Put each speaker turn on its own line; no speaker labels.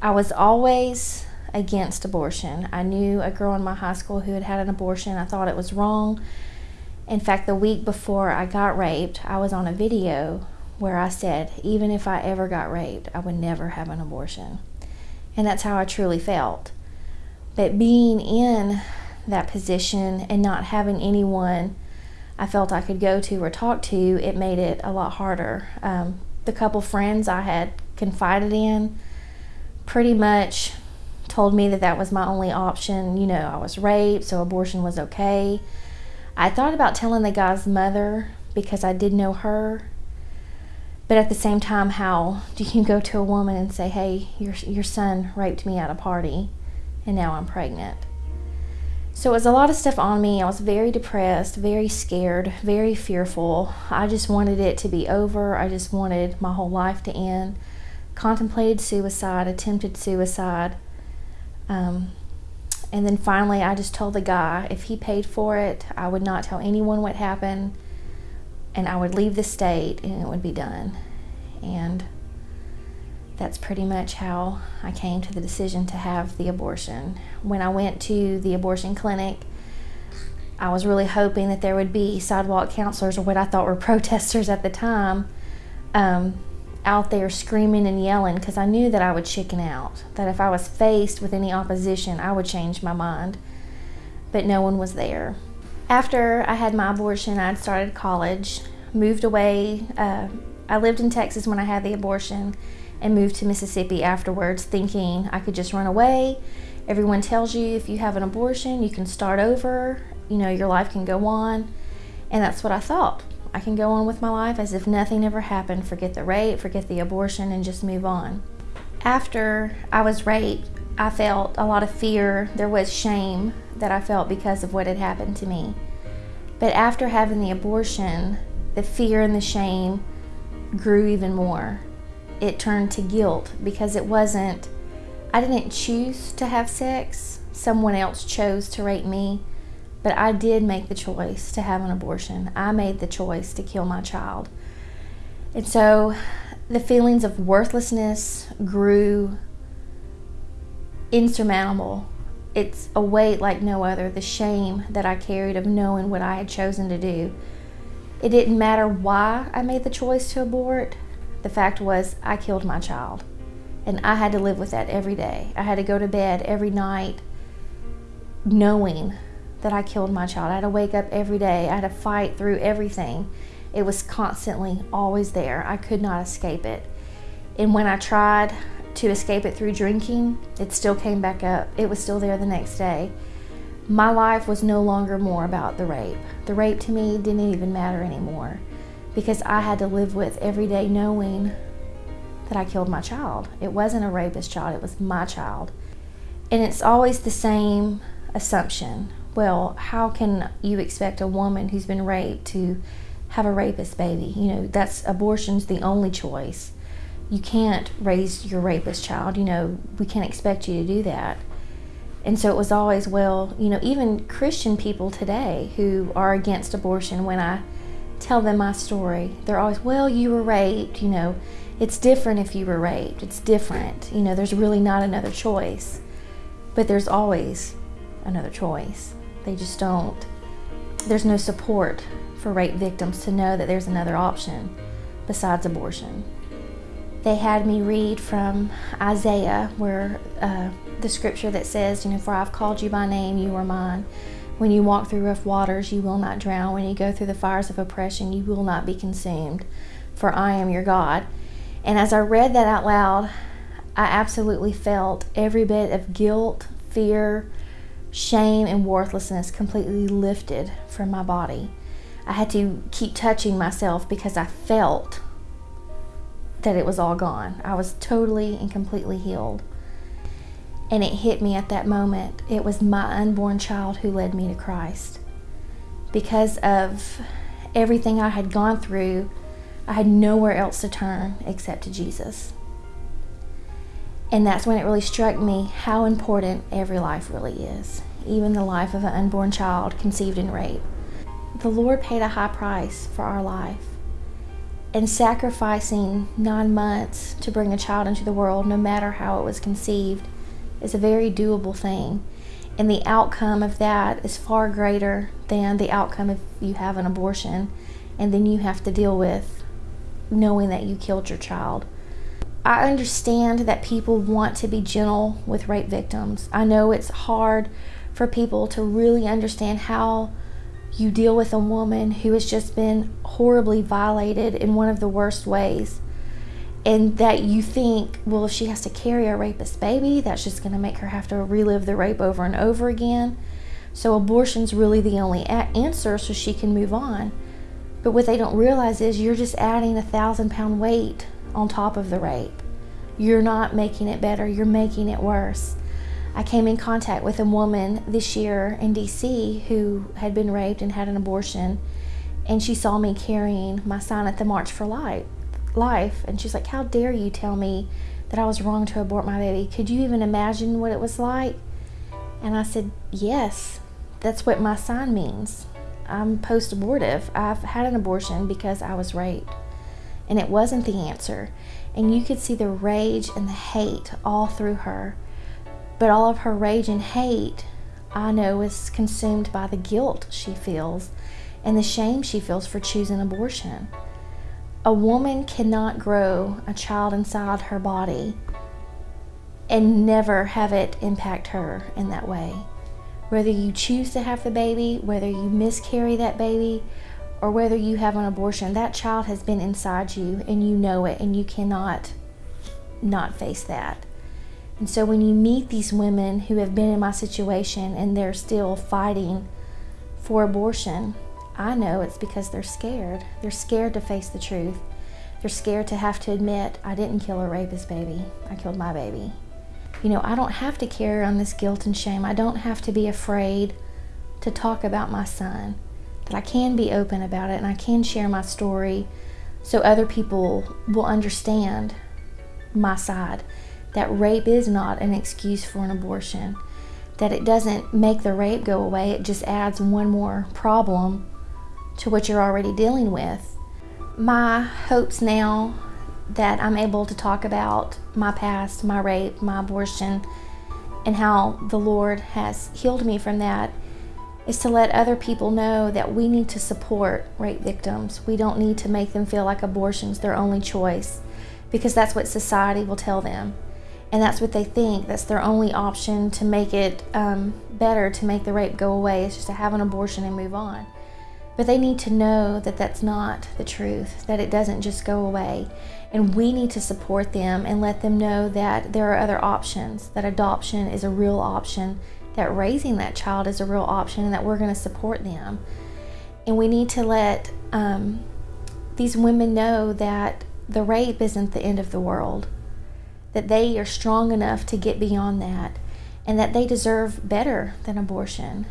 I was always against abortion. I knew a girl in my high school who had had an abortion. I thought it was wrong. In fact, the week before I got raped, I was on a video where I said, even if I ever got raped, I would never have an abortion. And that's how I truly felt. But being in that position and not having anyone I felt I could go to or talk to, it made it a lot harder. Um, the couple friends I had confided in pretty much told me that that was my only option. You know, I was raped, so abortion was okay. I thought about telling the guy's mother because I did know her. But at the same time, how do you go to a woman and say, hey, your, your son raped me at a party and now I'm pregnant? So it was a lot of stuff on me. I was very depressed, very scared, very fearful. I just wanted it to be over. I just wanted my whole life to end. Contemplated suicide, attempted suicide. Um, and then finally, I just told the guy if he paid for it, I would not tell anyone what happened, and I would leave the state and it would be done. And that's pretty much how I came to the decision to have the abortion. When I went to the abortion clinic, I was really hoping that there would be sidewalk counselors or what I thought were protesters at the time um, out there screaming and yelling because I knew that I would chicken out, that if I was faced with any opposition, I would change my mind. But no one was there. After I had my abortion, I'd started college, moved away. Uh, I lived in Texas when I had the abortion and moved to Mississippi afterwards, thinking I could just run away. Everyone tells you if you have an abortion, you can start over, you know, your life can go on. And that's what I thought. I can go on with my life as if nothing ever happened, forget the rape, forget the abortion, and just move on. After I was raped, I felt a lot of fear. There was shame that I felt because of what had happened to me. But after having the abortion, the fear and the shame grew even more it turned to guilt because it wasn't, I didn't choose to have sex. Someone else chose to rape me, but I did make the choice to have an abortion. I made the choice to kill my child. And so the feelings of worthlessness grew insurmountable. It's a weight like no other, the shame that I carried of knowing what I had chosen to do. It didn't matter why I made the choice to abort. The fact was, I killed my child. And I had to live with that every day. I had to go to bed every night knowing that I killed my child. I had to wake up every day. I had to fight through everything. It was constantly always there. I could not escape it. And when I tried to escape it through drinking, it still came back up. It was still there the next day. My life was no longer more about the rape. The rape to me didn't even matter anymore because I had to live with every day knowing that I killed my child. It wasn't a rapist child, it was my child. And it's always the same assumption. Well, how can you expect a woman who's been raped to have a rapist baby? You know, that's abortion's the only choice. You can't raise your rapist child, you know, we can't expect you to do that. And so it was always, well, you know, even Christian people today who are against abortion, when I tell them my story, they're always, well, you were raped, you know, it's different if you were raped. It's different. You know, there's really not another choice. But there's always another choice. They just don't, there's no support for rape victims to know that there's another option besides abortion. They had me read from Isaiah, where uh, the scripture that says, you know, for I've called you by name, you are mine. When you walk through rough waters, you will not drown. When you go through the fires of oppression, you will not be consumed, for I am your God. And as I read that out loud, I absolutely felt every bit of guilt, fear, shame, and worthlessness completely lifted from my body. I had to keep touching myself because I felt that it was all gone. I was totally and completely healed. And it hit me at that moment. It was my unborn child who led me to Christ. Because of everything I had gone through, I had nowhere else to turn except to Jesus. And that's when it really struck me how important every life really is, even the life of an unborn child conceived in rape. The Lord paid a high price for our life. And sacrificing nine months to bring a child into the world, no matter how it was conceived, is a very doable thing. And the outcome of that is far greater than the outcome if you have an abortion and then you have to deal with knowing that you killed your child. I understand that people want to be gentle with rape victims. I know it's hard for people to really understand how you deal with a woman who has just been horribly violated in one of the worst ways. And that you think, well, if she has to carry a rapist baby, that's just going to make her have to relive the rape over and over again. So, abortion's really the only answer so she can move on. But what they don't realize is you're just adding a thousand pound weight on top of the rape. You're not making it better, you're making it worse. I came in contact with a woman this year in DC who had been raped and had an abortion, and she saw me carrying my sign at the March for Life. Life, and she's like, "How dare you tell me that I was wrong to abort my baby? Could you even imagine what it was like?" And I said, "Yes, that's what my sign means. I'm post abortive. I've had an abortion because I was raped. And it wasn't the answer. And you could see the rage and the hate all through her. But all of her rage and hate, I know, is consumed by the guilt she feels and the shame she feels for choosing abortion. A woman cannot grow a child inside her body and never have it impact her in that way whether you choose to have the baby, whether you miscarry that baby, or whether you have an abortion, that child has been inside you and you know it and you cannot not face that. And so when you meet these women who have been in my situation and they're still fighting for abortion, I know it's because they're scared. They're scared to face the truth. They're scared to have to admit, I didn't kill a rapist baby, I killed my baby you know, I don't have to carry on this guilt and shame. I don't have to be afraid to talk about my son. That I can be open about it and I can share my story so other people will understand my side. That rape is not an excuse for an abortion. That it doesn't make the rape go away, it just adds one more problem to what you're already dealing with. My hopes now that I'm able to talk about my past, my rape, my abortion, and how the Lord has healed me from that is to let other people know that we need to support rape victims. We don't need to make them feel like abortion's their only choice because that's what society will tell them. And that's what they think. That's their only option to make it um, better, to make the rape go away, is just to have an abortion and move on. But they need to know that that's not the truth, that it doesn't just go away. And we need to support them and let them know that there are other options, that adoption is a real option, that raising that child is a real option, and that we're going to support them. And we need to let um, these women know that the rape isn't the end of the world, that they are strong enough to get beyond that, and that they deserve better than abortion.